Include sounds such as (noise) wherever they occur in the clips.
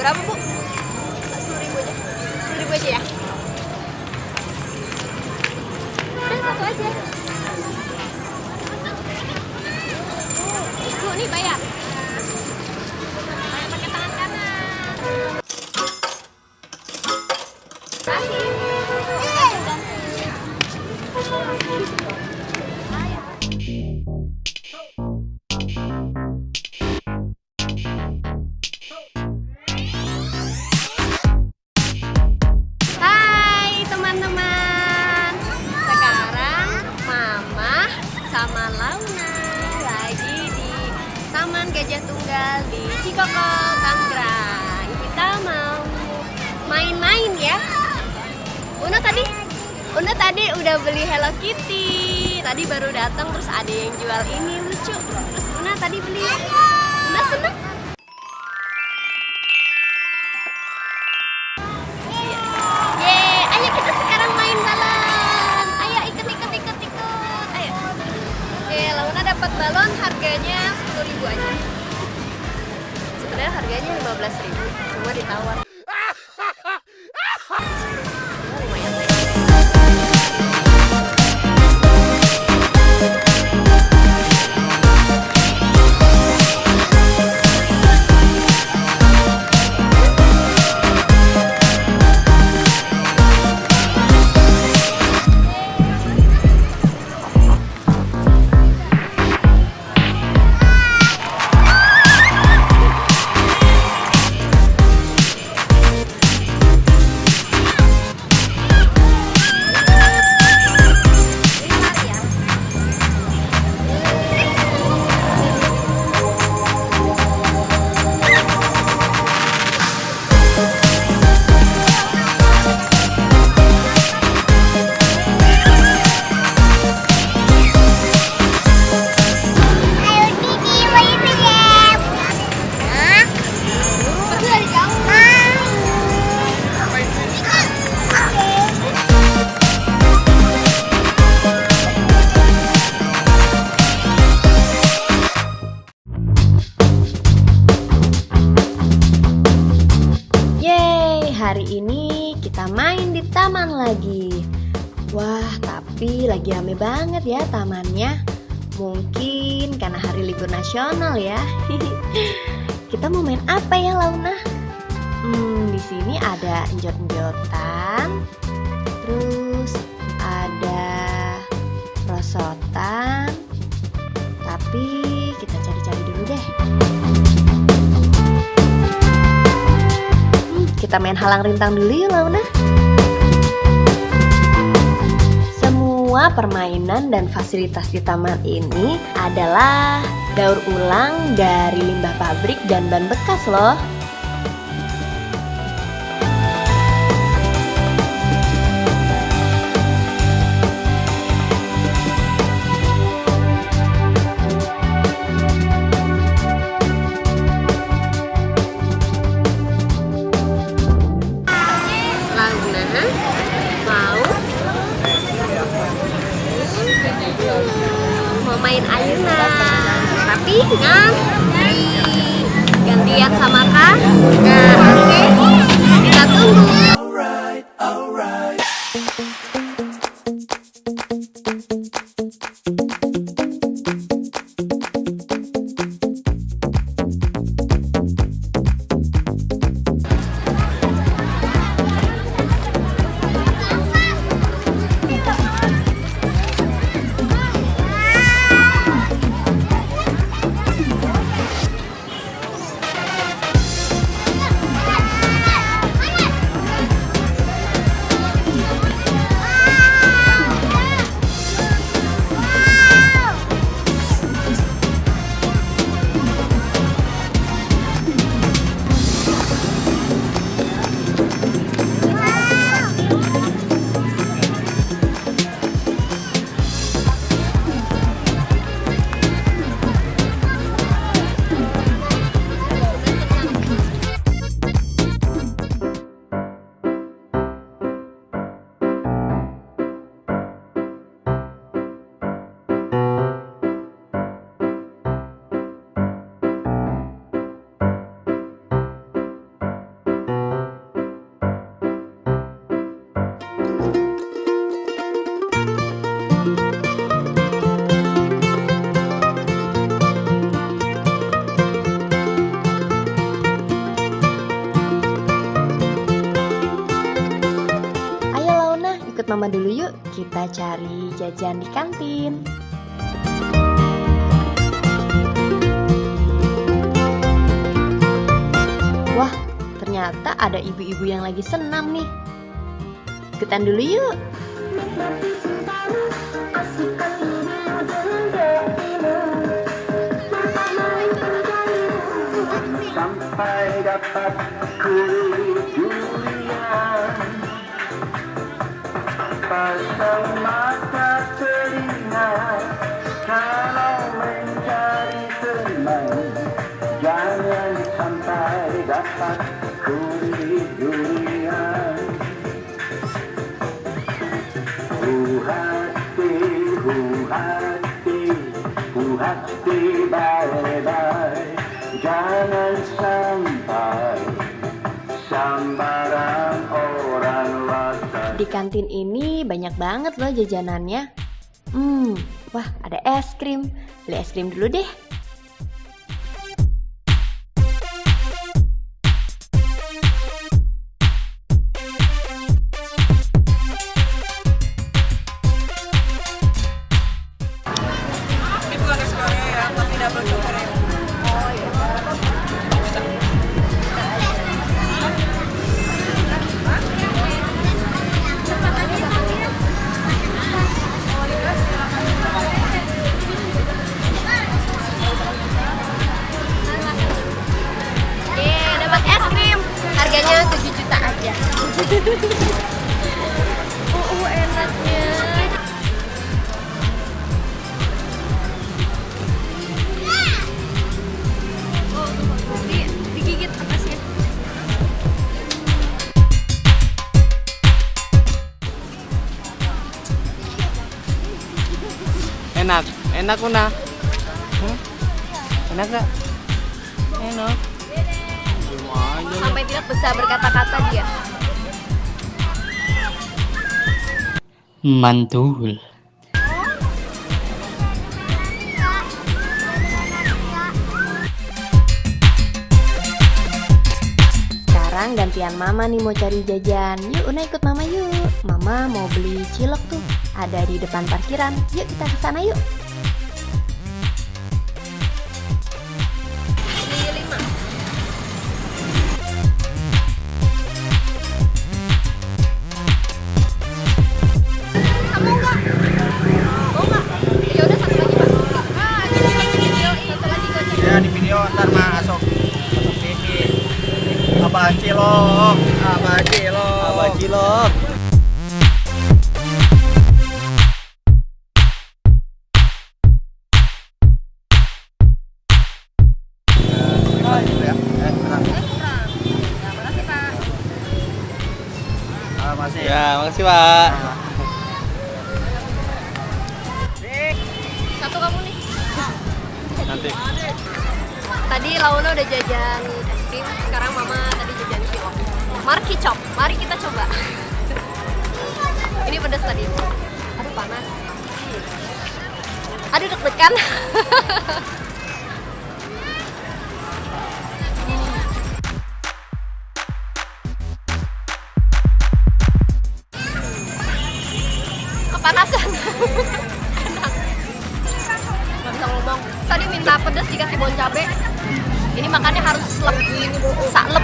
Bravo Gajah Tunggal di Cikokol, Tangerang Kita mau main-main ya. Una tadi Una tadi udah beli Hello Kitty. Tadi baru datang terus ada yang jual ini lucu. Terus Una tadi beli tawar Wah, tapi lagi rame banget ya tamannya. Mungkin karena hari libur nasional ya. (laughs) kita mau main apa ya, Launa? Hmm, di sini ada enjot-enjotan. Terus ada rosotan. Tapi kita cari-cari dulu deh. Hmm, kita main halang rintang dulu yuk Launa. Semua permainan dan fasilitas di taman ini adalah daur ulang dari limbah pabrik dan ban bekas loh. Main ayunan tapi ngantri gantian sama kak. Nah oke. Kita tunggu kita cari jajan di kantin. Wah, ternyata ada ibu-ibu yang lagi senam nih. Ikutan dulu yuk. sampai dapat kantin ini banyak banget loh jajanannya. Hmm, wah ada es krim. Beli es krim dulu deh. Enak, enak Una. Hmm? Enak gak? Enak. Sampai tidak bisa berkata-kata dia. Mantul. Sekarang gantian mama nih mau cari jajan. Yuk Una ikut mama yuk. Mama mau beli cilok tuh. Ada di depan parkiran. Yuk kita ke sana yuk. Cilok, abang cilok, abang cilok. Masih. Ya, makasih Pak. Satu kamu nih. Nanti. Tadi Launa udah jajan es krim, sekarang Mama tadi. Marki Chop, mari kita coba. Ini pedas tadi. Aduh panas. Aduh deg-degan. Kepanasan. Enak. Gak bisa ngomong. Tadi minta pedas dikasih bon cabe. Ini makannya harus selep, saklep.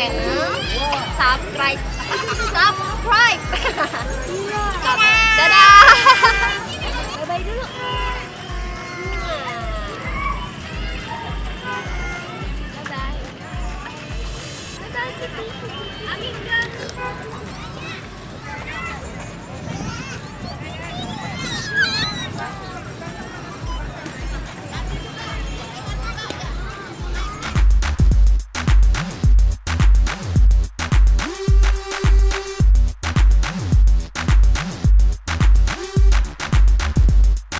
channel subscribe subscribe ก็ดาดาไปดูลูกบ๊ายบายบ๊ายบาย